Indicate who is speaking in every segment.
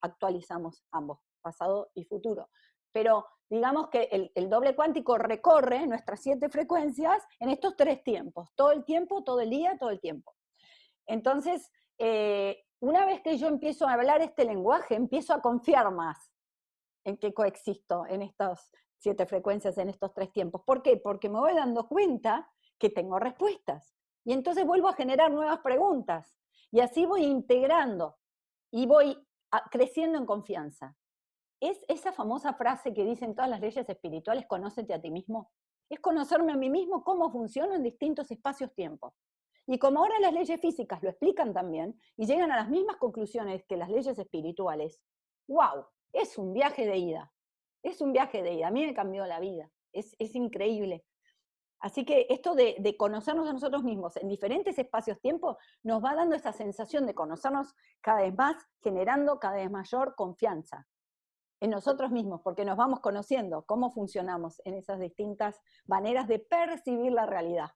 Speaker 1: actualizamos ambos, pasado y futuro. Pero digamos que el, doble cuántico recorre nuestras siete frecuencias en estos tres tiempos, todo el tiempo, todo el día, todo el tiempo. Entonces, eh, una vez que yo empiezo a hablar este lenguaje, empiezo a confiar más en que coexisto en estas siete frecuencias, en estos tres tiempos. ¿Por qué? Porque me voy dando cuenta que tengo respuestas. Y entonces vuelvo a generar nuevas preguntas. Y así voy integrando y voy creciendo en confianza. Es esa famosa frase que dicen todas las leyes espirituales, conócete a ti mismo. Es conocerme a mí mismo cómo funciono en distintos espacios-tiempo. Y como ahora las leyes físicas lo explican también y llegan a las mismas conclusiones que las leyes espirituales, wow, es un viaje de ida. Es un viaje de ida. A mí me cambió la vida. Es, increíble. Así que esto de, de, conocernos a nosotros mismos en diferentes espacios-tiempo nos va dando esa sensación de conocernos cada vez más, generando cada vez mayor confianza en nosotros mismos, porque nos vamos conociendo cómo funcionamos en esas distintas maneras de percibir la realidad.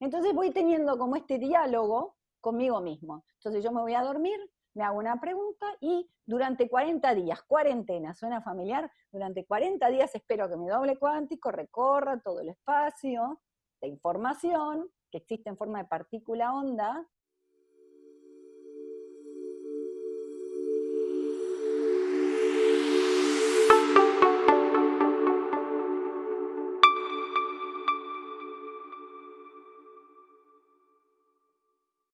Speaker 1: Entonces voy teniendo como este diálogo conmigo mismo. Entonces yo me voy a dormir, me hago una pregunta y durante 40 días, cuarentena, suena familiar, durante 40 días espero que mi doble cuántico recorra todo el espacio de información que existe en forma de partícula onda